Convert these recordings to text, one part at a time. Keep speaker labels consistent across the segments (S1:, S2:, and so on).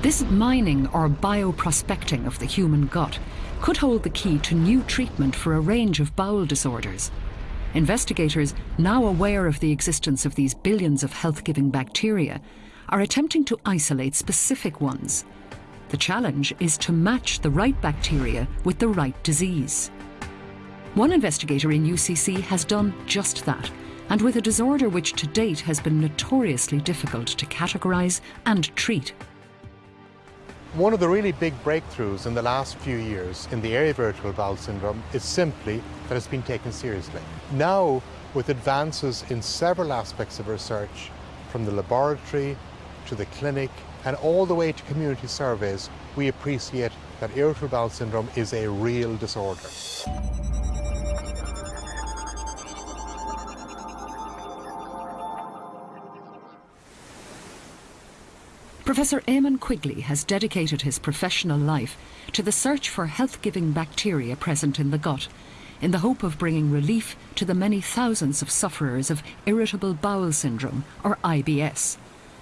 S1: This mining or bioprospecting of the human gut could hold the key to new treatment for a range of bowel disorders. Investigators, now aware of the existence of these billions of health-giving bacteria, are attempting to isolate specific ones. The challenge is to match the right bacteria with the right disease. One investigator in UCC has done just that, and with a disorder which to date has been notoriously difficult to categorise and treat.
S2: One of the really big breakthroughs in the last few years in the area of irritable bowel syndrome is simply that it's been taken seriously. Now, with advances in several aspects of research, from the laboratory to the clinic and all the way to community surveys, we appreciate that irritable bowel syndrome is a real disorder.
S1: Professor Eamon Quigley has dedicated his professional life to the search for health-giving bacteria present in the gut, in the hope of bringing relief to the many thousands of sufferers of irritable bowel syndrome, or IBS,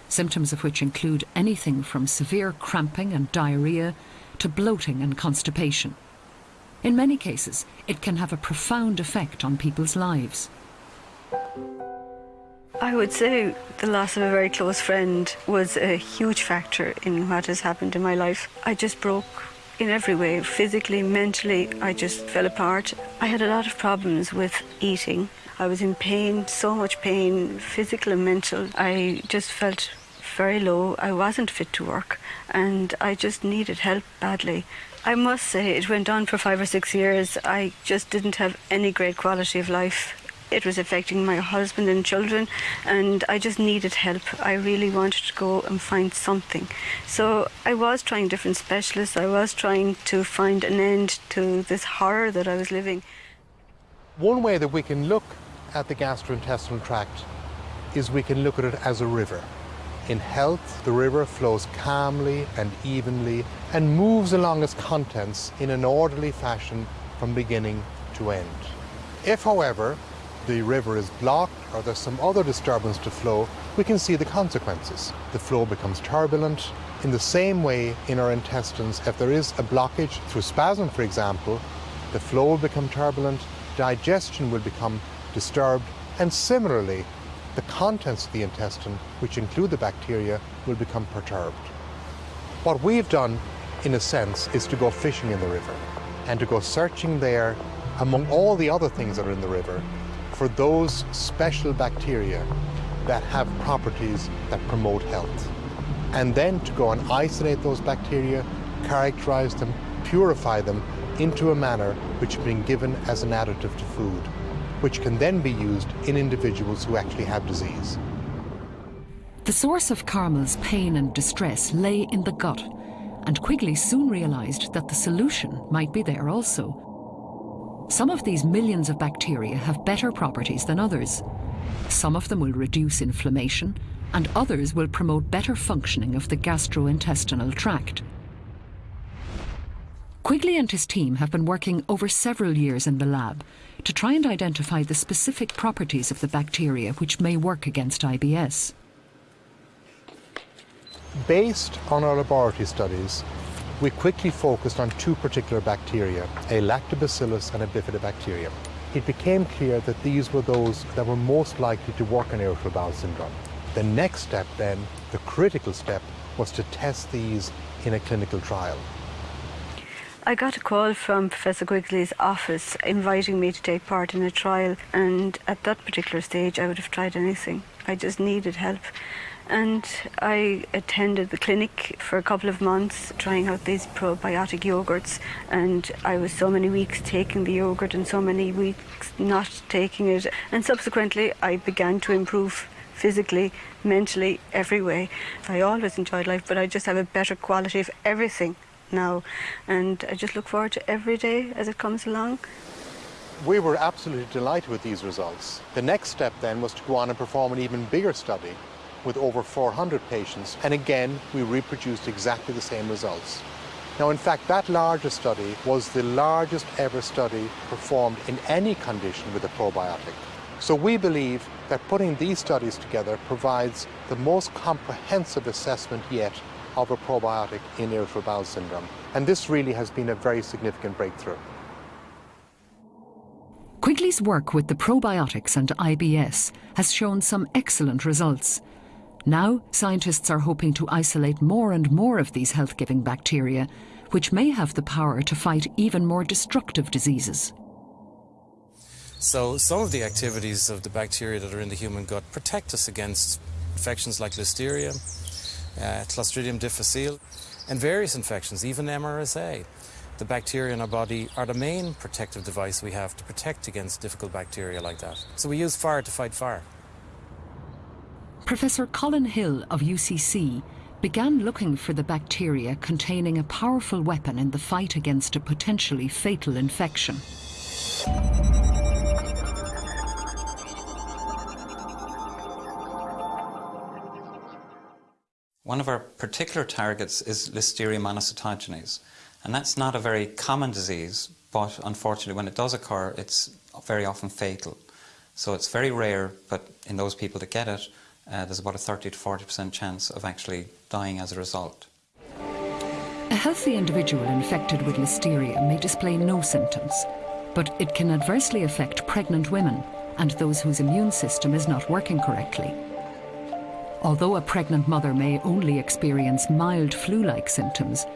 S1: symptoms of which include anything from severe cramping and diarrhoea to bloating and constipation. In many cases, it can have a profound effect on people's lives.
S3: I would say the loss of a very close friend was a huge factor in what has happened in my life. I just broke in every way, physically, mentally, I just fell apart. I had a lot of problems with eating. I was in pain, so much pain, physical and mental. I just felt very low. I wasn't fit to work and I just needed help badly. I must say it went on for five or six years. I just didn't have any great quality of life. It was affecting my husband and children, and I just needed help. I really wanted to go and find something. So I was trying different specialists. I was trying to find an end to this horror that I was living.
S2: One way that we can look at the gastrointestinal tract is we can look at it as a river. In health, the river flows calmly and evenly and moves along its contents in an orderly fashion from beginning to end. If, however, the river is blocked or there's some other disturbance to flow, we can see the consequences. The flow becomes turbulent. In the same way in our intestines, if there is a blockage through spasm, for example, the flow will become turbulent, digestion will become disturbed, and similarly, the contents of the intestine, which include the bacteria, will become perturbed. What we've done, in a sense, is to go fishing in the river and to go searching there among all the other things that are in the river for those special bacteria that have properties that promote health. And then to go and isolate those bacteria, characterize them, purify them into a manner which has been given as an additive to food, which can then be used in individuals who actually have disease.
S1: The source of Carmel's pain and distress lay in the gut, and Quigley soon realised that the solution might be there also. Some of these millions of bacteria have better properties than others. Some of them will reduce inflammation, and others will promote better functioning of the gastrointestinal tract. Quigley and his team have been working over several years in the lab to try and identify the specific properties of the bacteria which may work against IBS.
S2: Based on our laboratory studies, we quickly focused on two particular bacteria, a lactobacillus and a bifidobacterium. It became clear that these were those that were most likely to work on irritable bowel syndrome. The next step then, the critical step, was to test these in a clinical trial.
S3: I got a call from Professor Quigley's office inviting me to take part in a trial and at that particular stage I would have tried anything. I just needed help. And I attended the clinic for a couple of months trying out these probiotic yogurts. And I was so many weeks taking the yogurt and so many weeks not taking it. And subsequently, I began to improve physically, mentally, every way. I always enjoyed life, but I just have a better quality of everything now. And I just look forward to every day as it comes along.
S2: We were absolutely delighted with these results. The next step then was to go on and perform an even bigger study with over 400 patients, and again, we reproduced exactly the same results. Now, in fact, that larger study was the largest ever study performed in any condition with a probiotic. So we believe that putting these studies together provides the most comprehensive assessment yet of a probiotic in irritable bowel syndrome. And this really has been a very significant breakthrough.
S1: Quigley's work with the probiotics and IBS has shown some excellent results. Now, scientists are hoping to isolate more and more of these health giving bacteria, which may have the power to fight even more destructive diseases.
S4: So, some of the activities of the bacteria that are in the human gut protect us against infections like Listeria, uh, Clostridium difficile, and various infections, even MRSA. The bacteria in our body are the main protective device we have to protect against difficult bacteria like that. So we use fire to fight fire.
S1: Professor Colin Hill of UCC began looking for the bacteria containing a powerful weapon in the fight against a potentially fatal infection.
S5: One of our particular targets is Listeria monocytogenes, and that's not a very common disease, but unfortunately when it does occur, it's very often fatal. So it's very rare, but in those people that get it, uh, there's about a 30 to 40% chance of actually dying as a result.
S1: A healthy individual infected with listeria may display no symptoms, but it can adversely affect pregnant women and those whose immune system is not working correctly. Although a pregnant mother may only experience mild flu-like symptoms,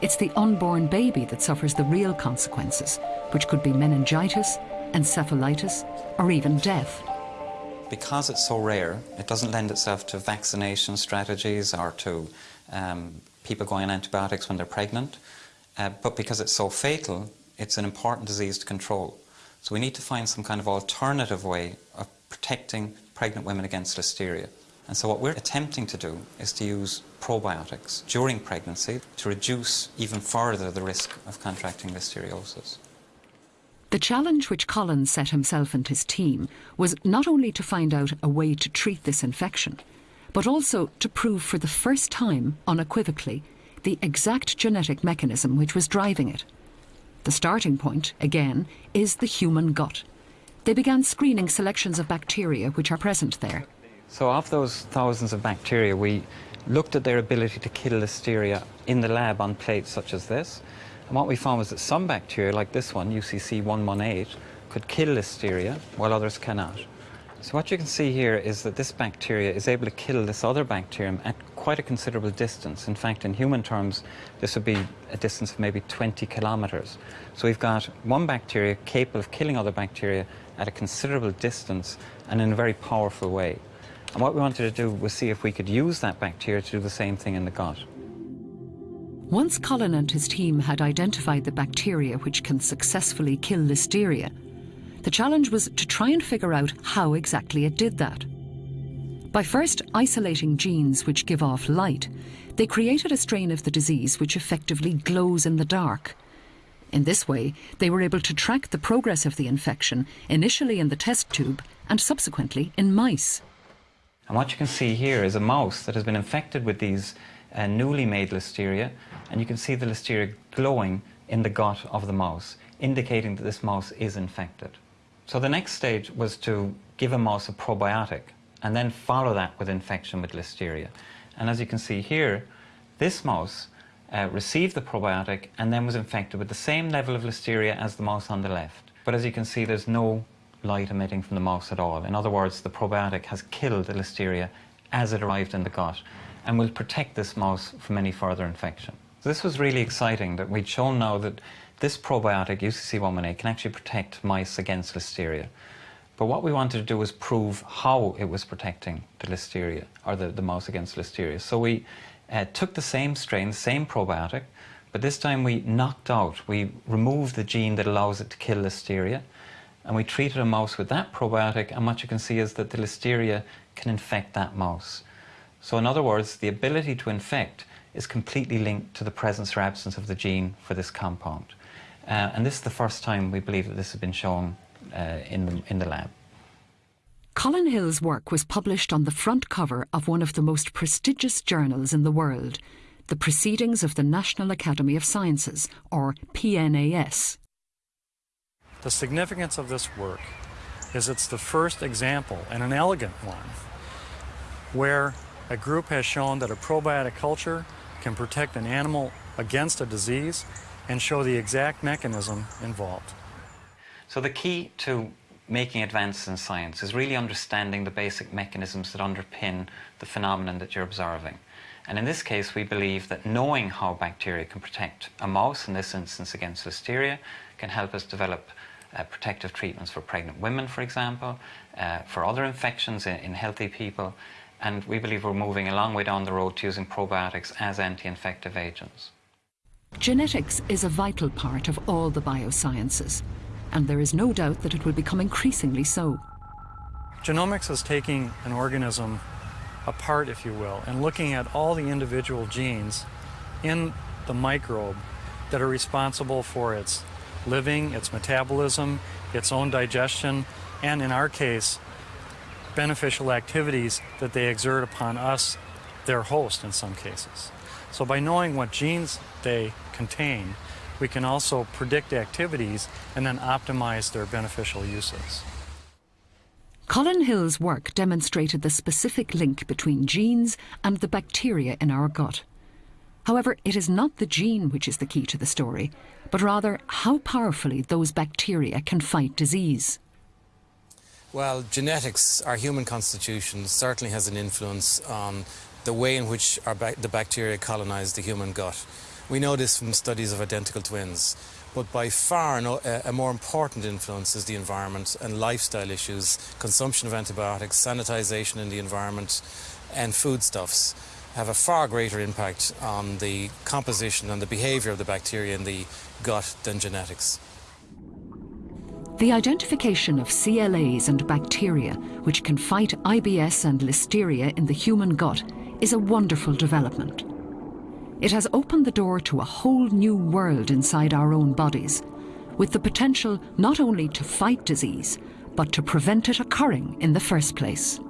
S1: it's the unborn baby that suffers the real consequences, which could be meningitis, encephalitis, or even death.
S5: Because it's so rare, it doesn't lend itself to vaccination strategies or to um, people going on antibiotics when they're pregnant. Uh, but because it's so fatal, it's an important disease to control. So we need to find some kind of alternative way of protecting pregnant women against listeria. And so what we're attempting to do is to use probiotics during pregnancy to reduce even further the risk of contracting listeriosis.
S1: The challenge which Collins set himself and his team was not only to find out a way to treat this infection, but also to prove for the first time, unequivocally, the exact genetic mechanism which was driving it. The starting point, again, is the human gut. They began screening selections of bacteria which are present there.
S5: So of those thousands of bacteria, we looked at their ability to kill listeria in the lab on plates such as this, and what we found was that some bacteria, like this one, UCC 118, could kill listeria, while others cannot. So what you can see here is that this bacteria is able to kill this other bacterium at quite a considerable distance. In fact, in human terms, this would be a distance of maybe 20 kilometers. So we've got one bacteria capable of killing other bacteria at a considerable distance and in a very powerful way. And what we wanted to do was see if we could use that bacteria to do the same thing in the gut.
S1: Once Colin and his team had identified the bacteria which can successfully kill listeria, the challenge was to try and figure out how exactly it did that. By first isolating genes which give off light, they created a strain of the disease which effectively glows in the dark. In this way, they were able to track the progress of the infection, initially in the test tube and subsequently in mice.
S5: And what you can see here is a mouse that has been infected with these uh, newly made listeria, and you can see the listeria glowing in the gut of the mouse, indicating that this mouse is infected. So the next stage was to give a mouse a probiotic and then follow that with infection with listeria. And as you can see here, this mouse uh, received the probiotic and then was infected with the same level of listeria as the mouse on the left. But as you can see, there's no light emitting from the mouse at all. In other words, the probiotic has killed the listeria as it arrived in the gut and will protect this mouse from any further infection. This was really exciting that we'd shown now that this probiotic, UCC118, can actually protect mice against listeria. But what we wanted to do was prove how it was protecting the listeria, or the, the mouse against listeria. So we uh, took the same strain, same probiotic, but this time we knocked out, we removed the gene that allows it to kill listeria, and we treated a mouse with that probiotic, and what you can see is that the listeria can infect that mouse. So in other words, the ability to infect is completely linked to the presence or absence of the gene for this compound. Uh, and this is the first time we believe that this has been shown uh, in, the, in the lab.
S1: Colin Hill's work was published on the front cover of one of the most prestigious journals in the world, the Proceedings of the National Academy of Sciences, or PNAS.
S6: The significance of this work is it's the first example, and an elegant one, where a group has shown that a probiotic culture can protect an animal against a disease and show the exact mechanism involved.
S5: So the key to making advances in science is really understanding the basic mechanisms that underpin the phenomenon that you're observing. And in this case, we believe that knowing how bacteria can protect a mouse, in this instance against listeria, can help us develop uh, protective treatments for pregnant women, for example, uh, for other infections in, in healthy people. And we believe we're moving a long way down the road to using probiotics as anti-infective agents.
S1: Genetics is a vital part of all the biosciences, and there is no doubt that it will become increasingly so.
S6: Genomics is taking an organism apart, if you will, and looking at all the individual genes in the microbe that are responsible for its living, its metabolism, its own digestion, and in our case, beneficial activities that they exert upon us, their host in some cases. So by knowing what genes they contain, we can also predict activities and then optimize their beneficial uses.
S1: Colin Hill's work demonstrated the specific link between genes and the bacteria in our gut. However, it is not the gene which is the key to the story, but rather how powerfully those bacteria can fight disease.
S4: Well, genetics, our human constitution, certainly has an influence on the way in which ba the bacteria colonize the human gut. We know this from studies of identical twins. But by far, no, a more important influence is the environment and lifestyle issues, consumption of antibiotics, sanitization in the environment, and foodstuffs have a far greater impact on the composition and the behavior of the bacteria in the gut than genetics.
S1: The identification of CLAs and bacteria which can fight IBS and listeria in the human gut is a wonderful development. It has opened the door to a whole new world inside our own bodies, with the potential not only to fight disease, but to prevent it occurring in the first place.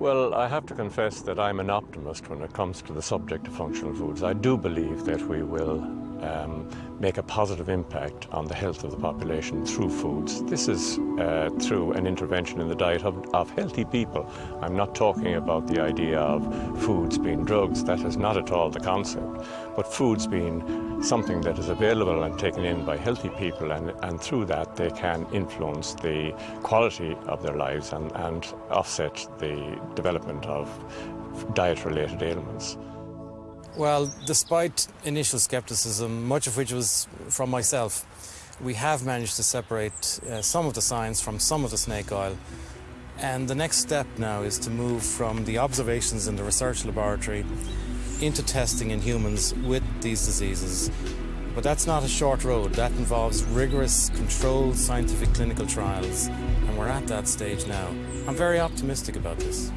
S7: Well, I have to confess that I'm an optimist when it comes to the subject of functional foods. I do believe that we will um, make a positive impact on the health of the population through foods. This is uh, through an intervention in the diet of, of, healthy people. I'm not talking about the idea of foods being drugs, that is not at all the concept, but foods being something that is available and taken in by healthy people and, and through that they can influence the quality of their lives and, and offset the development of diet-related ailments.
S4: Well, despite initial skepticism, much of which was from myself, we have managed to separate uh, some of the science from some of the snake oil. And the next step now is to move from the observations in the research laboratory into testing in humans with these diseases. But that's not a short road. That involves rigorous, controlled scientific clinical trials. And we're at that stage now. I'm very optimistic about this.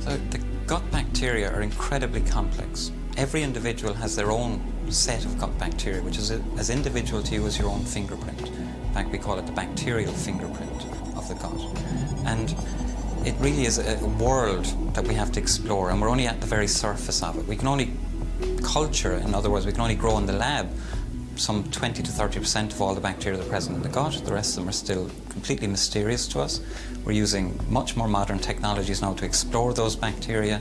S5: So the gut bacteria are incredibly complex. Every individual has their own set of gut bacteria, which is as individual to you as your own fingerprint. In fact, we call it the bacterial fingerprint of the gut. And it really is a world that we have to explore, and we're only at the very surface of it. We can only culture, in other words, we can only grow in the lab some 20 to 30% of all the bacteria that are present in the gut. The rest of them are still completely mysterious to us. We're using much more modern technologies now to explore those bacteria,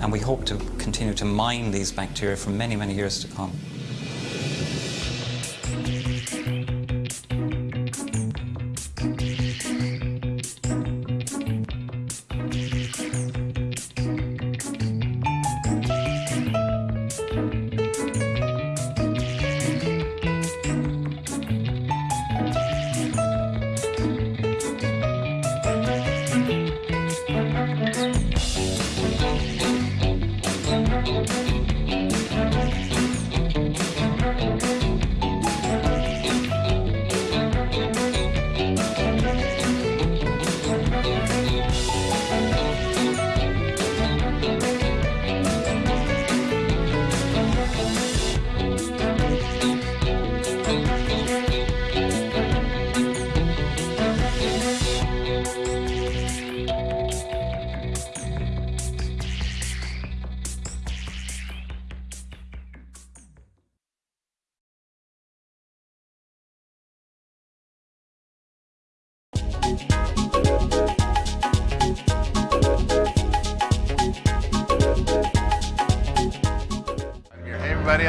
S5: and we hope to continue to mine these bacteria for many, many years to come.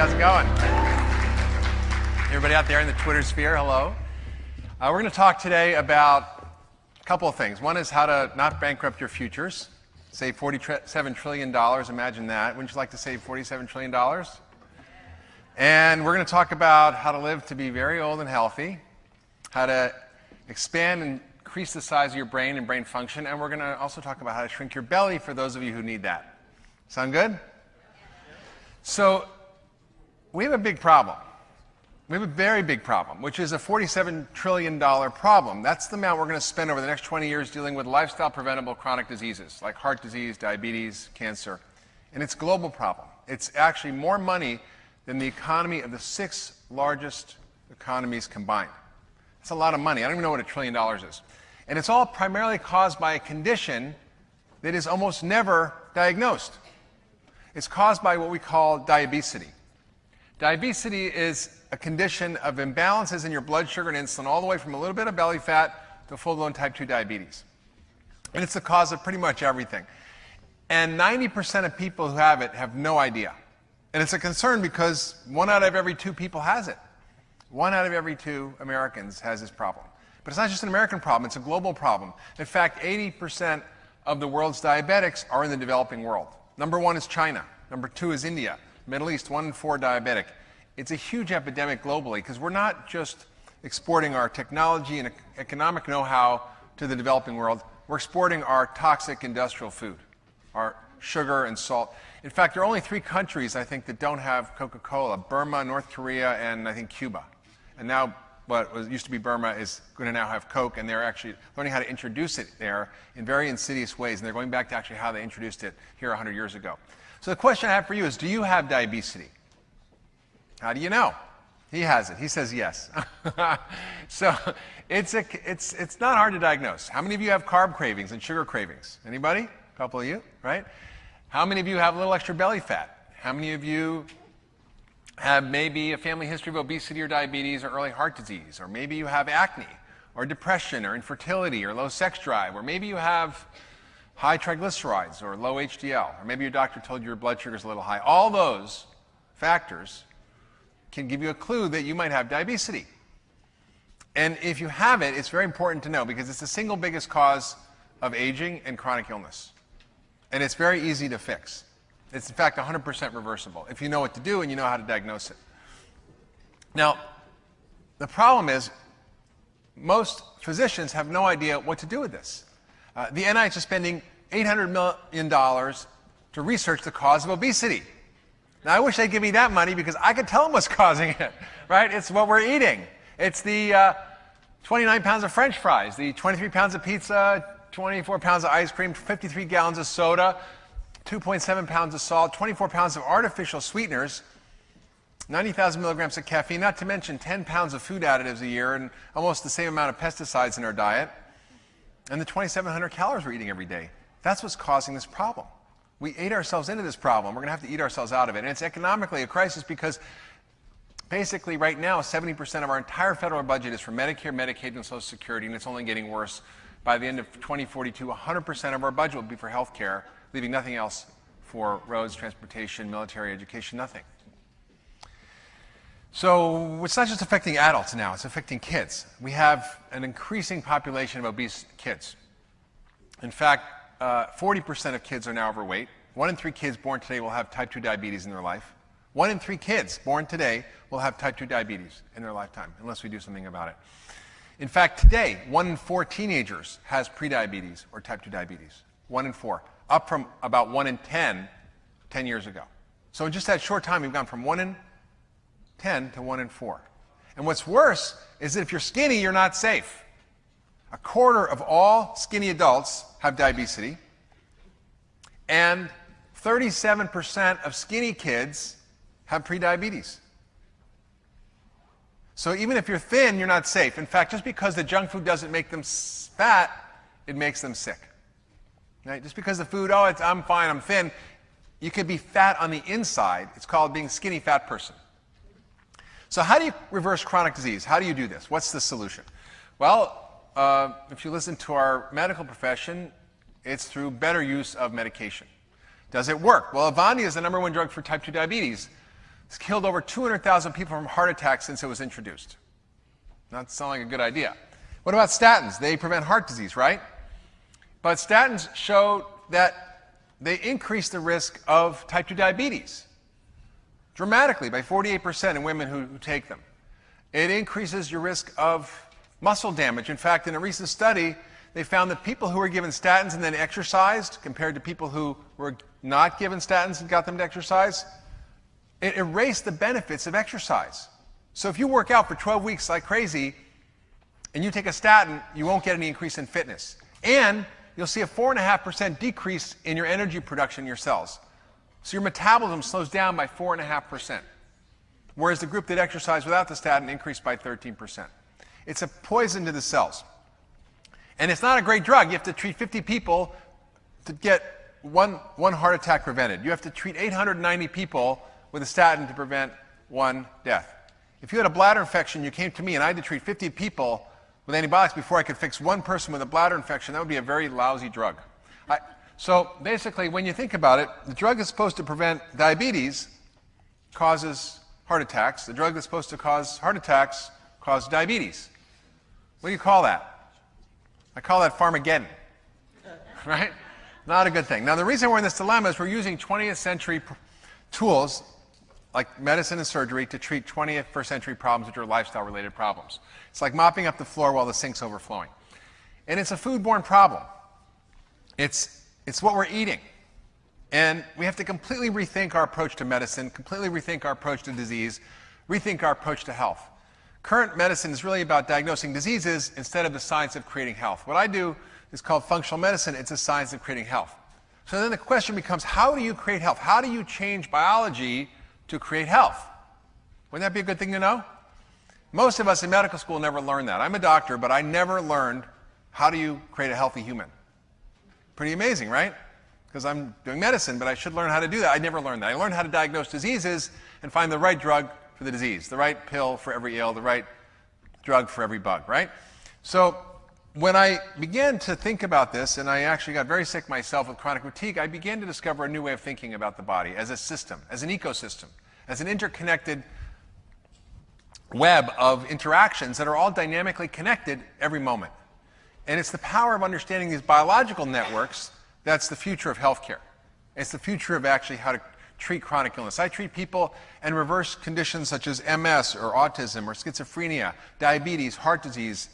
S8: How's it going? Everybody out there in the Twitter sphere, hello. Uh, we're going to talk today about a couple of things. One is how to not bankrupt your futures. Save $47 trillion. Imagine that. Wouldn't you like to save $47 trillion? And we're going to talk about how to live to be very old and healthy, how to expand and increase the size of your brain and brain function, and we're going to also talk about how to shrink your belly for those of you who need that. Sound good? So, we have a big problem. We have a very big problem, which is a $47 trillion problem. That's the amount we're going to spend over the next 20 years dealing with lifestyle preventable chronic diseases like heart disease, diabesity, cancer. And it's a global problem. It's actually more money than the economy of the six largest economies combined. That's a lot of money. I don't even know what a trillion dollars is. And it's all primarily caused by a condition that is almost never diagnosed. It's caused by what we call diabetes. Diabesity is a condition of imbalances in your blood sugar and insulin, all the way from a little bit of belly fat to full blown type 2 diabetes. And it's the cause of pretty much everything. And 90% of people who have it have no idea. And it's a concern because one out of every two people has it. One out of every two Americans has this problem. But it's not just an American problem, it's a global problem. In fact, 80% of the world's diabetics are in the developing world. Number one is China. Number two is India. Middle East, one in four diabetic. It's a huge epidemic globally because we're not just exporting our technology and economic know how to the developing world, we're exporting our toxic industrial food, our sugar and salt. In fact, there are only three countries, I think, that don't have Coca Cola Burma, North Korea, and I think Cuba. And now what was, used to be Burma is going to now have Coke, and they're actually learning how to introduce it there in very insidious ways. And they're going back to actually how they introduced it here 100 years ago. So the question I have for you is do you have diabesity? How do you know? He has it. He says yes. so it's, a, it's, it's not hard to diagnose. How many of you have carb cravings and sugar cravings? Anybody? A couple of you, right? How many of you have a little extra belly fat? How many of you have maybe a family history of obesity or diabetes or early heart disease, or maybe you have acne, or depression, or infertility, or low sex drive, or maybe you have high triglycerides or low HDL, or maybe your doctor told you your blood sugar is a little high. All those factors can give you a clue that you might have diabesity. And if you have it, it's very important to know because it's the single biggest cause of aging and chronic illness. And it's very easy to fix. It's in fact 100% reversible if you know what to do and you know how to diagnose it. Now, the problem is most physicians have no idea what to do with this. Uh, the NIH is spending $800 million to research the cause of obesity. Now, I wish they'd give me that money because I could tell them what's causing it, right? It's what we're eating. It's the uh, 29 pounds of french fries, the 23 pounds of pizza, 24 pounds of ice cream, 53 gallons of soda, 2.7 pounds of salt, 24 pounds of artificial sweeteners, 90,000 milligrams of caffeine, not to mention 10 pounds of food additives a year and almost the same amount of pesticides in our diet, and the 2,700 calories we're eating every day. That's what's causing this problem. We ate ourselves into this problem. We're going to have to eat ourselves out of it. And it's economically a crisis because basically right now 70% of our entire federal budget is for Medicare, Medicaid, and Social Security, and it's only getting worse. By the end of 2042, 100% of our budget will be for health care leaving nothing else for roads, transportation, military, education, nothing. So it's not just affecting adults now, it's affecting kids. We have an increasing population of obese kids. In fact, 40% uh, of kids are now overweight. One in three kids born today will have type 2 diabetes in their life. One in three kids born today will have type 2 diabetes in their lifetime, unless we do something about it. In fact, today, one in four teenagers has prediabetes or type 2 diabetes. One in four up from about 1 in 10 10 years ago. So in just that short time, we've gone from 1 in 10 to 1 in 4. And what's worse is that if you're skinny, you're not safe. A quarter of all skinny adults have diabetes, and 37% of skinny kids have prediabetes. So even if you're thin, you're not safe. In fact, just because the junk food doesn't make them fat, it makes them sick. Right? Just because the food, oh, it's I'm fine, I'm thin, you could be fat on the inside. It's called being skinny fat person. So how do you reverse chronic disease? How do you do this? What's the solution? Well, uh, if you listen to our medical profession, it's through better use of medication. Does it work? Well, Avandia is the number one drug for type 2 diabetes. It's killed over 200,000 people from heart attacks since it was introduced. Not sound like a good idea. What about statins? They prevent heart disease, right? But statins show that they increase the risk of type 2 diabetes dramatically by 48% in women who, who take them. It increases your risk of muscle damage. In fact, in a recent study, they found that people who were given statins and then exercised, compared to people who were not given statins and got them to exercise, it erased the benefits of exercise. So if you work out for 12 weeks like crazy and you take a statin, you won't get any increase in fitness. And you'll see a 4.5% decrease in your energy production in your cells. So your metabolism slows down by 4.5%, whereas the group that exercised without the statin increased by 13%. It's a poison to the cells. And it's not a great drug. You have to treat 50 people to get one, one heart attack prevented. You have to treat 890 people with a statin to prevent one death. If you had a bladder infection, you came to me and I had to treat 50 people with antibiotics before I could fix one person with a bladder infection, that would be a very lousy drug. I, so basically, when you think about it, the drug that's supposed to prevent diabetes causes heart attacks. The drug that's supposed to cause heart attacks causes diabetes. What do you call that? I call that Pharmageddon. Right? Not a good thing. Now, the reason we're in this dilemma is we're using 20th century tools like medicine and surgery to treat 21st century problems, which are lifestyle related problems. It's like mopping up the floor while the sink's overflowing. And it's a foodborne problem. It's, it's what we're eating. And we have to completely rethink our approach to medicine, completely rethink our approach to disease, rethink our approach to health. Current medicine is really about diagnosing diseases instead of the science of creating health. What I do is called functional medicine, it's a science of creating health. So then the question becomes how do you create health? How do you change biology to create health? Wouldn't that be a good thing to know? Most of us in medical school never learned that. I'm a doctor, but I never learned how do you create a healthy human. Pretty amazing, right? Because I'm doing medicine, but I should learn how to do that. I never learned that. I learned how to diagnose diseases and find the right drug for the disease, the right pill for every ill, the right drug for every bug, right? So when I began to think about this, and I actually got very sick myself with chronic fatigue, I began to discover a new way of thinking about the body as a system, as an ecosystem, as an interconnected web of interactions that are all dynamically connected every moment. And it's the power of understanding these biological networks that's the future of healthcare. It's the future of actually how to treat chronic illness. I treat people and reverse conditions such as MS or autism or schizophrenia, diabetes, heart disease,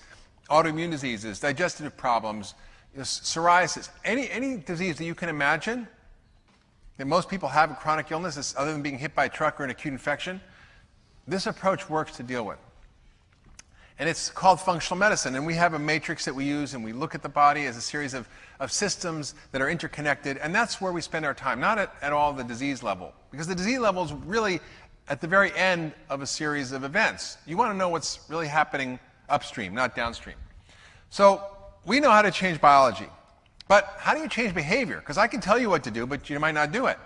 S8: autoimmune diseases, digestive problems, psoriasis, any, any disease that you can imagine that most people have a chronic illness, other than being hit by a truck or an acute infection, this approach works to deal with. And it's called functional medicine. And we have a matrix that we use, and we look at the body as a series of, of systems that are interconnected. And that's where we spend our time, not at, at all the disease level. Because the disease level is really at the very end of a series of events. You want to know what's really happening upstream, not downstream. So we know how to change biology. But how do you change behavior? Because I can tell you what to do, but you might not do it.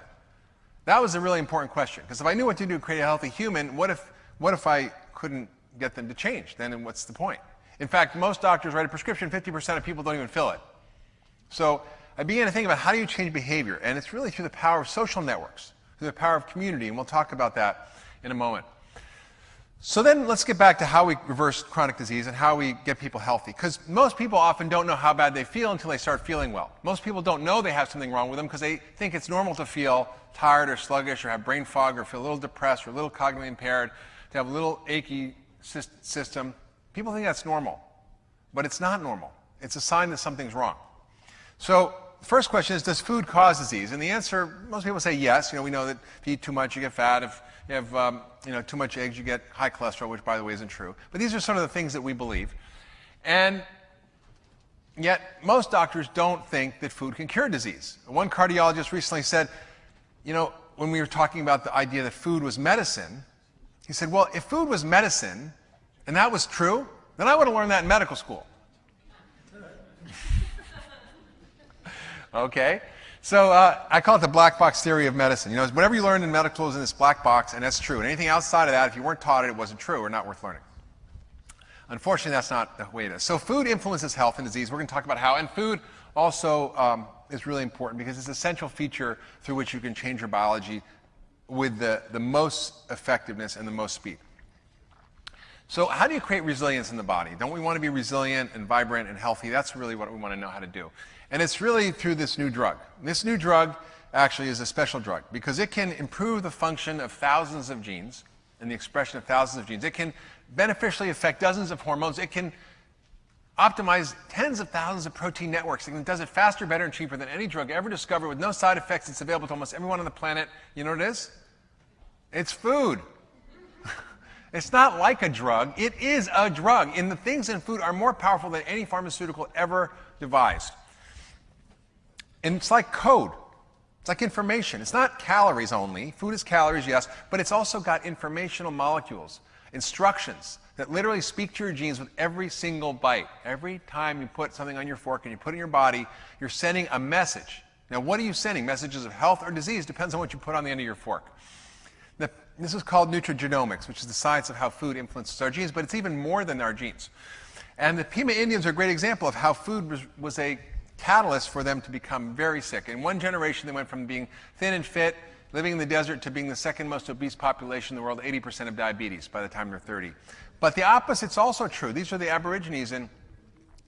S8: That was a really important question. Because if I knew what to do to create a healthy human, what if, what if I couldn't get them to change? Then what's the point? In fact, most doctors write a prescription, 50% of people don't even fill it. So I began to think about how do you change behavior? And it's really through the power of social networks, through the power of community. And we'll talk about that in a moment. So then let's get back to how we reverse chronic disease and how we get people healthy. Because most people often don't know how bad they feel until they start feeling well. Most people don't know they have something wrong with them because they think it's normal to feel tired or sluggish or have brain fog or feel a little depressed or a little cognitively impaired, to have a little achy system. People think that's normal. But it's not normal. It's a sign that something's wrong. So first question is, does food cause disease? And the answer, most people say yes. You know, we know that if you eat too much, you get fat. If you have um, you know, too much eggs, you get high cholesterol, which, by the way, isn't true. But these are some of the things that we believe. And yet, most doctors don't think that food can cure disease. One cardiologist recently said, you know, when we were talking about the idea that food was medicine, he said, well, if food was medicine, and that was true, then I would have learned that in medical school. okay? So uh, I call it the black box theory of medicine. You know, whatever you learned in medical school is in this black box, and that's true. And anything outside of that, if you weren't taught it, it wasn't true or not worth learning. Unfortunately, that's not the way it is. So food influences health and disease. We're going to talk about how. And food also um, is really important because it's an essential feature through which you can change your biology with the, the most effectiveness and the most speed. So, how do you create resilience in the body? Don't we want to be resilient and vibrant and healthy? That's really what we want to know how to do. And it's really through this new drug. This new drug actually is a special drug because it can improve the function of thousands of genes and the expression of thousands of genes. It can beneficially affect dozens of hormones. It can optimize tens of thousands of protein networks. It does it faster, better, and cheaper than any drug ever discovered with no side effects. It's available to almost everyone on the planet. You know what it is? It's food. it's not like a drug. It is a drug. And the things in food are more powerful than any pharmaceutical ever devised. And it's like code. It's like information. It's not calories only. Food is calories, yes, but it's also got informational molecules, instructions that literally speak to your genes with every single bite. Every time you put something on your fork and you put it in your body, you're sending a message. Now, what are you sending? Messages of health or disease depends on what you put on the end of your fork. This is called nutrigenomics, which is the science of how food influences our genes, but it's even more than our genes. And the Pima Indians are a great example of how food was, was a catalyst for them to become very sick. In one generation, they went from being thin and fit, living in the desert, to being the second most obese population in the world, 80% of diabetes by the time they're 30. But the opposite's also true. These are the Aborigines in,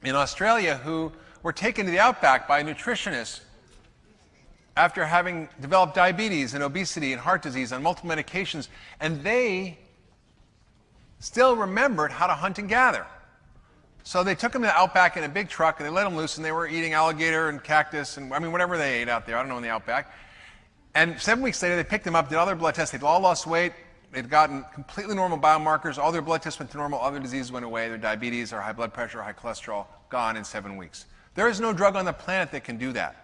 S8: in Australia who were taken to the outback by nutritionists after having developed diabetes and obesity and heart disease on multiple medications, and they still remembered how to hunt and gather. So they took them to the outback in a big truck and they let them loose, and they were eating alligator and cactus and I mean whatever they ate out there. I don't know in the outback. And seven weeks later, they picked them up, did all their blood tests. They'd all lost weight. They'd gotten completely normal biomarkers. All their blood tests went to normal. Other diseases went away. Their diabetes, their high blood pressure, high cholesterol, gone in seven weeks. There is no drug on the planet that can do that.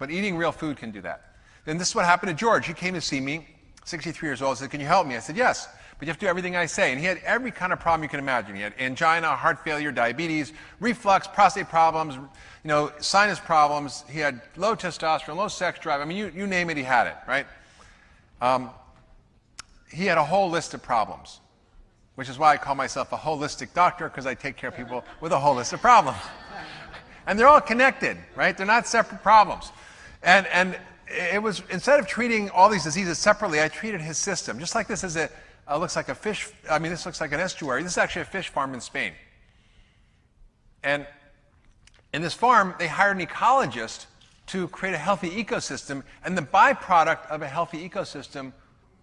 S8: But eating real food can do that. Then this is what happened to George. He came to see me, 63 years old, said, Can you help me? I said, Yes but you have to do everything I say. And he had every kind of problem you can imagine. He had angina, heart failure, diabetes, reflux, prostate problems, you know, sinus problems. He had low testosterone, low sex drive. I mean, you, you name it, he had it, right? Um, he had a whole list of problems, which is why I call myself a holistic doctor, because I take care of people with a whole list of problems. and they're all connected, right? They're not separate problems. And, and it was, instead of treating all these diseases separately, I treated his system, just like this is a, uh, looks like a fish, I mean, this looks like an estuary. This is actually a fish farm in Spain. And in this farm, they hired an ecologist to create a healthy ecosystem, and the byproduct of a healthy ecosystem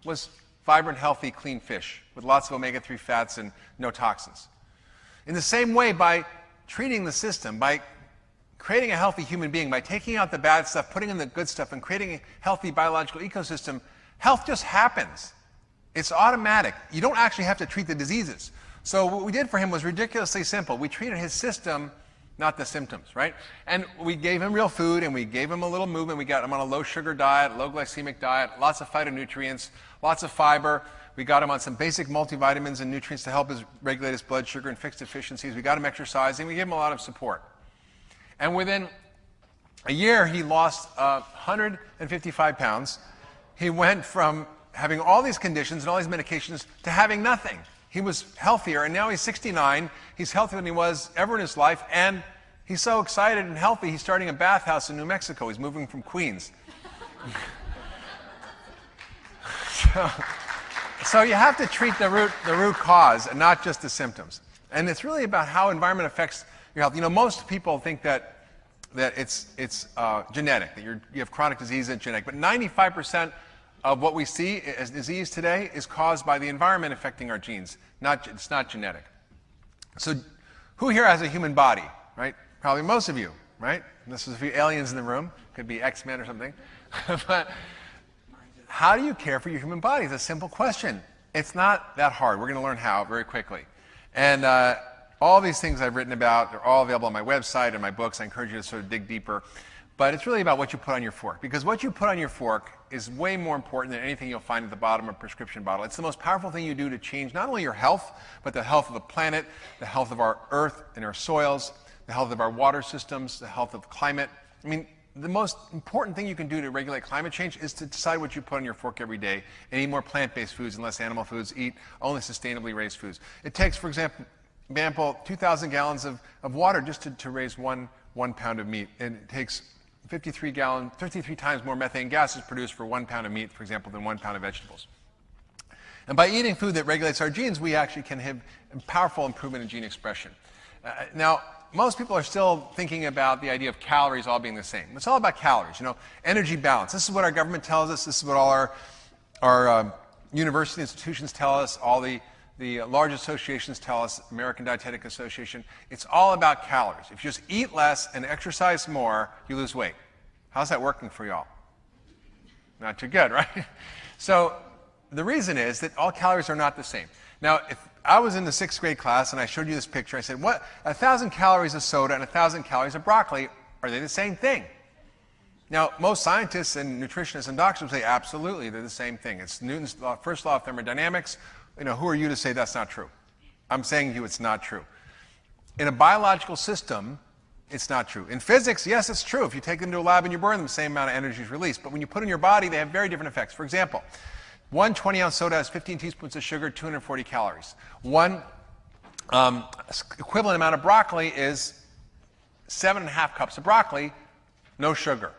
S8: was vibrant, healthy, clean fish with lots of omega 3 fats and no toxins. In the same way, by treating the system, by creating a healthy human being, by taking out the bad stuff, putting in the good stuff, and creating a healthy biological ecosystem, health just happens. It's automatic. You don't actually have to treat the diseases. So what we did for him was ridiculously simple. We treated his system, not the symptoms, right? And we gave him real food and we gave him a little movement. We got him on a low sugar diet, low glycemic diet, lots of phytonutrients, lots of fiber. We got him on some basic multivitamins and nutrients to help his regulate his blood sugar and fix deficiencies. We got him exercising. We gave him a lot of support. And within a year, he lost uh, 155 pounds. He went from having all these conditions and all these medications to having nothing. He was healthier, and now he's 69. He's healthier than he was ever in his life, and he's so excited and healthy, he's starting a bathhouse in New Mexico. He's moving from Queens. so, so you have to treat the root, the root cause and not just the symptoms. And it's really about how environment affects your health. You know, most people think that, that it's, it's uh, genetic, that you have chronic disease and genetic, but 95% of what we see as disease today is caused by the environment affecting our genes. Not, it's not genetic. So, who here has a human body, right? Probably most of you, right? This is a few aliens in the room. Could be X Men or something. but how do you care for your human body? It's a simple question. It's not that hard. We're going to learn how very quickly. And uh, all these things I've written about, they're all available on my website and my books. I encourage you to sort of dig deeper. But it's really about what you put on your fork. Because what you put on your fork is way more important than anything you'll find at the bottom of a prescription bottle. It's the most powerful thing you do to change not only your health, but the health of the planet, the health of our earth and our soils, the health of our water systems, the health of climate. I mean, the most important thing you can do to regulate climate change is to decide what you put on your fork every day and eat more plant based foods and less animal foods, eat only sustainably raised foods. It takes, for example, example 2,000 gallons of, of water just to, to raise one, one pound of meat. And it takes 53 gallon, 53 times more methane gas is produced for one pound of meat, for example, than one pound of vegetables. And by eating food that regulates our genes, we actually can have a powerful improvement in gene expression. Uh, now, most people are still thinking about the idea of calories all being the same. It's all about calories, you know, energy balance. This is what our government tells us. This is what all our, our um, university institutions tell us, all the, the large associations tell us, American Dietetic Association. It's all about calories. If you just eat less and exercise more, you lose weight. How's that working for y'all? Not too good, right? So the reason is that all calories are not the same. Now, if I was in the sixth grade class and I showed you this picture, I said, what, a thousand calories of soda and a thousand calories of broccoli, are they the same thing? Now, most scientists and nutritionists and doctors say, absolutely, they're the same thing. It's Newton's first law of thermodynamics. You know, who are you to say that's not true? I'm saying to you it's not true. In a biological system, it's not true. In physics, yes, it's true. If you take them to a lab and you burn them, the same amount of energy is released. But when you put in your body, they have very different effects. For example, one 20 ounce soda has 15 teaspoons of sugar, 240 calories. One um, equivalent amount of broccoli is seven and a half cups of broccoli, no sugar,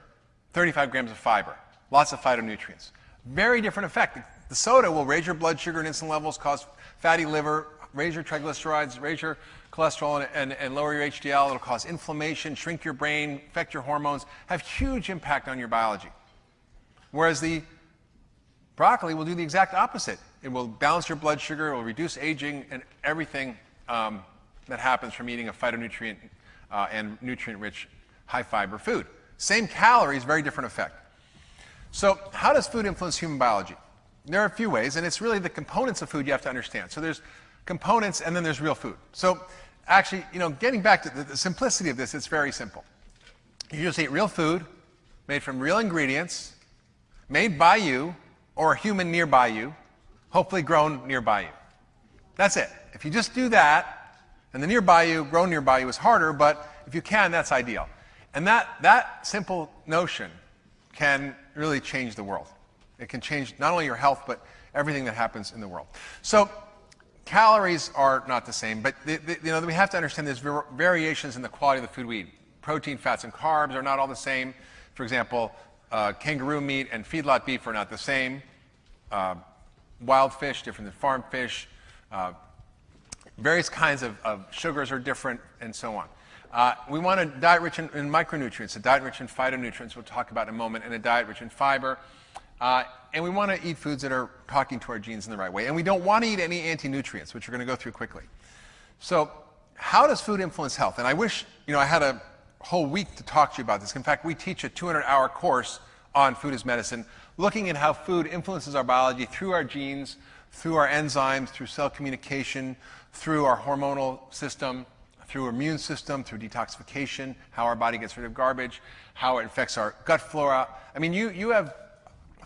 S8: 35 grams of fiber, lots of phytonutrients. Very different effect. The soda will raise your blood sugar and insulin levels, cause fatty liver, raise your triglycerides, raise your cholesterol, and, and, and, lower your HDL. It'll cause inflammation, shrink your brain, affect your hormones, have huge impact on your biology. Whereas the Broccoli will do the exact opposite. It will balance your blood sugar, it will reduce aging, and everything um, that happens from eating a phytonutrient uh, and nutrient rich, high fiber food. Same calories, very different effect. So, how does food influence human biology? There are a few ways, and it's really the components of food you have to understand. So, there's components, and then there's real food. So, actually, you know, getting back to the, the simplicity of this, it's very simple. You just eat real food made from real ingredients, made by you, or a human nearby you, hopefully grown nearby you. That's it. If you just do that, and the nearby you, grown nearby you is harder, but if you can, that's ideal. And that, that simple notion can really change the world. It can change not only your health, but everything that happens in the world. So, calories are not the same, but the, the, you know, we have to understand there's variations in the quality of the food we eat. Protein, fats, and carbs are not all the same. For example, uh, kangaroo meat and feedlot beef are not the same. Uh, wild fish different than farm fish. Uh, various kinds of, of, sugars are different, and so on. Uh, we want a diet rich in, in, micronutrients, a diet rich in phytonutrients, we'll talk about in a moment, and a diet rich in fiber. Uh, and we want to eat foods that are talking to our genes in the right way. And we don't want to eat any anti-nutrients, which we're going to go through quickly. So, how does food influence health? And I wish, you know, I had a whole week to talk to you about this. In fact, we teach a 200-hour course on food as medicine, looking at how food influences our biology through our genes, through our enzymes, through cell communication, through our hormonal system, through our immune system, through detoxification, how our body gets rid of garbage, how it affects our gut flora. I mean, you, you have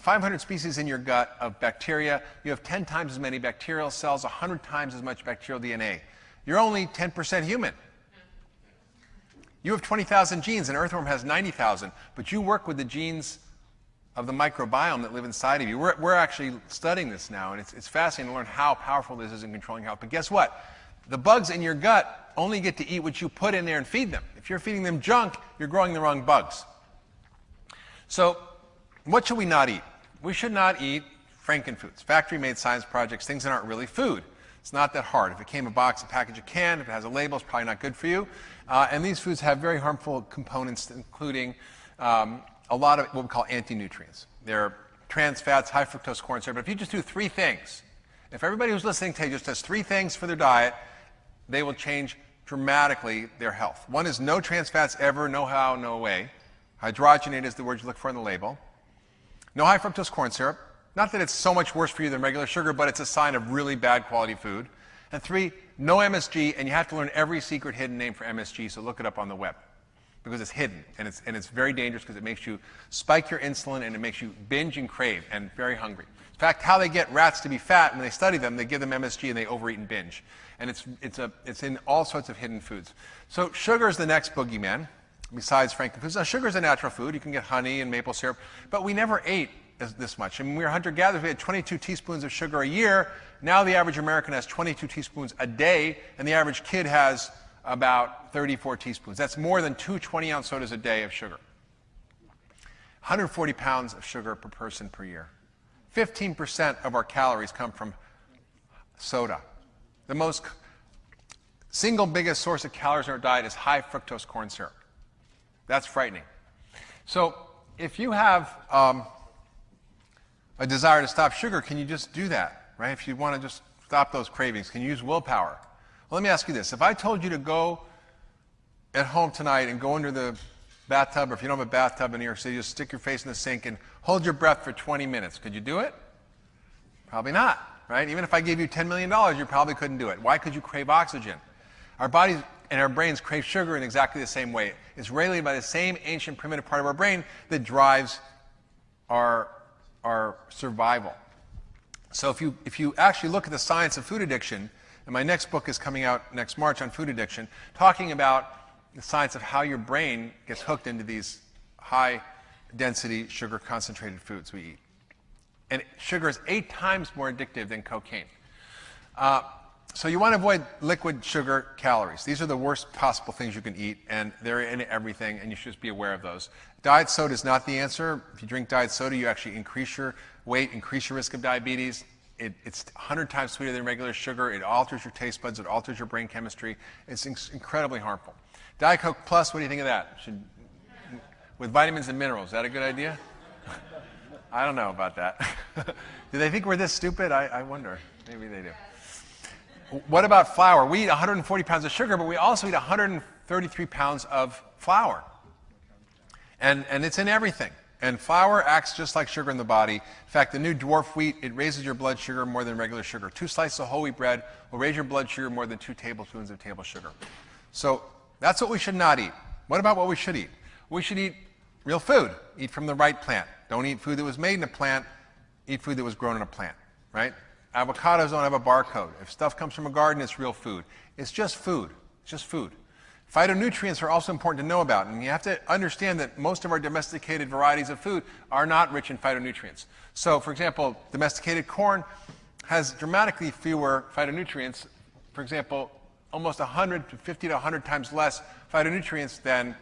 S8: 500 species in your gut of bacteria. You have 10 times as many bacterial cells, 100 times as much bacterial DNA. You're only 10% human. You have 20,000 genes, and earthworm has 90,000, but you work with the genes of the microbiome that live inside of you. We're, we're actually studying this now, and it's, it's fascinating to learn how powerful this is in controlling health. But guess what? The bugs in your gut only get to eat what you put in there and feed them. If you're feeding them junk, you're growing the wrong bugs. So, what should we not eat? We should not eat frankenfoods, factory made science projects, things that aren't really food. It's not that hard. If it came in a box, a package, a can, if it has a label, it's probably not good for you. Uh, and these foods have very harmful components, including um, a lot of what we call anti-nutrients. They're trans fats, high fructose corn syrup. But if you just do three things, if everybody who's listening today just does three things for their diet, they will change dramatically their health. One is no trans fats ever, no how, no way. Hydrogenated is the word you look for in the label. No high fructose corn syrup. Not that it's so much worse for you than regular sugar, but it's a sign of really bad quality food. And three, no MSG, and you have to learn every secret hidden name for MSG, so look it up on the web because it's hidden and it's, and it's very dangerous because it makes you spike your insulin and it makes you binge and crave and very hungry. In fact, how they get rats to be fat when they study them, they give them MSG and they overeat and binge. And it's, it's, a, it's in all sorts of hidden foods. So sugar is the next boogeyman, besides frankenfoods. Now, uh, sugar is a natural food. You can get honey and maple syrup, but we never ate this much. I mean, we were hunter-gatherers. We had 22 teaspoons of sugar a year. Now the average American has 22 teaspoons a day, and the average kid has about 34 teaspoons. That's more than two 20 ounce sodas a day of sugar. 140 pounds of sugar per person per year. 15% of our calories come from soda. The most single biggest source of calories in our diet is high fructose corn syrup. That's frightening. So, if you have um, a desire to stop sugar, can you just do that, right? If you want to just stop those cravings, can you use willpower? Well, let me ask you this. If I told you to go at home tonight and go under the bathtub, or if you don't have a bathtub in New York City, just stick your face in the sink and hold your breath for 20 minutes. Could you do it? Probably not, right? Even if I gave you $10 million, you probably couldn't do it. Why could you crave oxygen? Our bodies and our brains crave sugar in exactly the same way. It's regulated by the same ancient primitive part of our brain that drives our, our survival. So if you, if you actually look at the science of food addiction, and my next book is coming out next March on food addiction, talking about the science of how your brain gets hooked into these high density sugar concentrated foods we eat. And sugar is eight times more addictive than cocaine. Uh, so you want to avoid liquid sugar calories. These are the worst possible things you can eat, and they're in everything, and you should just be aware of those. Diet soda is not the answer. If you drink diet soda, you actually increase your weight, increase your risk of diabetes. It, it's 100 times sweeter than regular sugar. It alters your taste buds. It alters your brain chemistry. It's incredibly harmful. Diet Coke Plus, what do you think of that? Should, with vitamins and minerals, is that a good idea? I don't know about that. do they think we're this stupid? I, I wonder. Maybe they do. What about flour? We eat 140 pounds of sugar, but we also eat 133 pounds of flour. And, and it's in everything. And flour acts just like sugar in the body. In fact, the new dwarf wheat, it raises your blood sugar more than regular sugar. Two slices of whole wheat bread will raise your blood sugar more than two tablespoons of table sugar. So that's what we should not eat. What about what we should eat? We should eat real food. Eat from the right plant. Don't eat food that was made in a plant. Eat food that was grown in a plant, right? Avocados don't have a barcode. If stuff comes from a garden, it's real food. It's just food. It's just food. Phytonutrients are also important to know about, and you have to understand that most of our domesticated varieties of food are not rich in phytonutrients. So, for example, domesticated corn has dramatically fewer phytonutrients. For example, almost 100 to 50 to 100 times less phytonutrients than,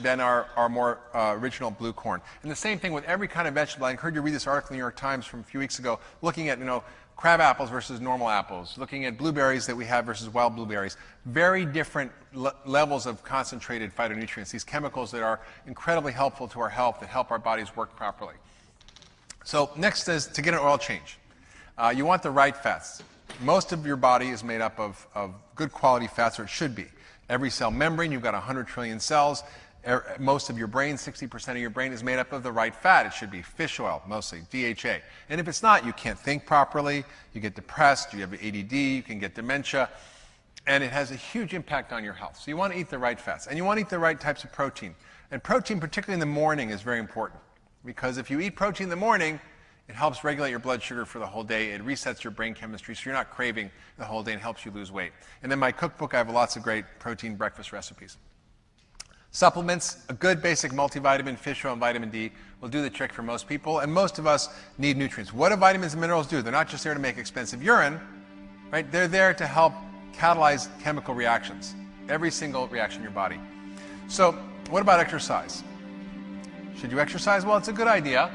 S8: than our, our more uh, original blue corn. And the same thing with every kind of vegetable. I encourage you to read this article in the New York Times from a few weeks ago, looking at, you know, crab apples versus normal apples, looking at blueberries that we have versus wild blueberries. Very different le levels of concentrated phytonutrients, these chemicals that are incredibly helpful to our health, that help our bodies work properly. So next is to get an oil change. Uh, you want the right fats most of your body is made up of, of good quality fats, or it should be. Every cell membrane, you've got 100 trillion cells. Most of your brain, 60% of your brain, is made up of the right fat. It should be fish oil, mostly, DHA. And if it's not, you can't think properly, you get depressed, you have ADD, you can get dementia, and it has a huge impact on your health. So you want to eat the right fats, and you want to eat the right types of protein. And protein, particularly in the morning, is very important. Because if you eat protein in the morning, it helps regulate your blood sugar for the whole day. It resets your brain chemistry so you're not craving the whole day and helps you lose weight. And then my cookbook, I have lots of great protein breakfast recipes. Supplements, a good basic multivitamin, fish oil, and vitamin D will do the trick for most people. And most of us need nutrients. What do vitamins and minerals do? They're not just there to make expensive urine, right? They're there to help catalyze chemical reactions, every single reaction in your body. So, what about exercise? Should you exercise? Well, it's a good idea.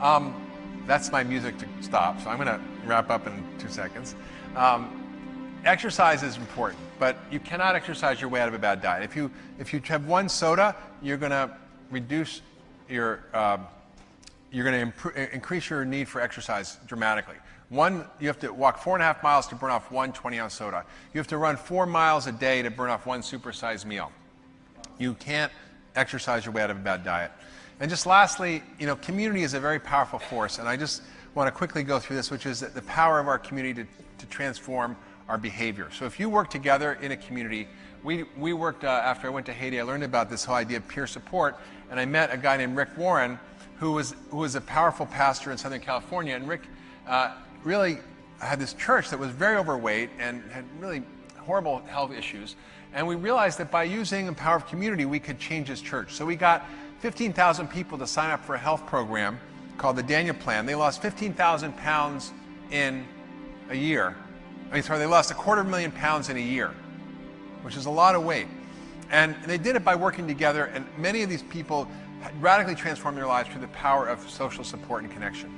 S8: Um, that's my music to stop, so I'm going to wrap up in two seconds. Um, exercise is important, but you cannot exercise your way out of a bad diet. If you, if you have one soda, you're going to reduce your, uh, you're going to increase your need for exercise dramatically. One, you have to walk four and a half miles to burn off one 20 ounce soda. You have to run four miles a day to burn off one supersized meal. You can't exercise your way out of a bad diet. And just lastly, you know, community is a very powerful force, and I just want to quickly go through this, which is the power of our community to, to transform our behavior. So if you work together in a community, we, we worked, uh, after I went to Haiti, I learned about this whole idea of peer support, and I met a guy named Rick Warren, who was, who was a powerful pastor in Southern California, and Rick uh, really had this church that was very overweight and had really horrible health issues, and we realized that by using the power of community, we could change his church. So we got 15,000 people to sign up for a health program called the Daniel Plan. They lost 15,000 pounds in a year. I mean, sorry, they lost a quarter of a million pounds in a year, which is a lot of weight. And they did it by working together, and many of these people radically transformed their lives through the power of social support and connection.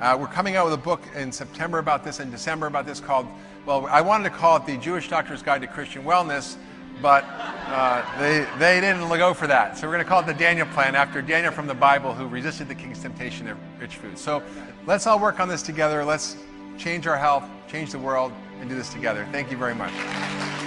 S8: Uh, we're coming out with a book in September about this and December about this called, well, I wanted to call it the Jewish Doctor's Guide to Christian Wellness, but uh, they, they didn't go for that. So we're going to call it the Daniel Plan after Daniel from the Bible who resisted the king's temptation of rich food. So let's all work on this together. Let's change our health, change the world, and do this together. Thank you very much.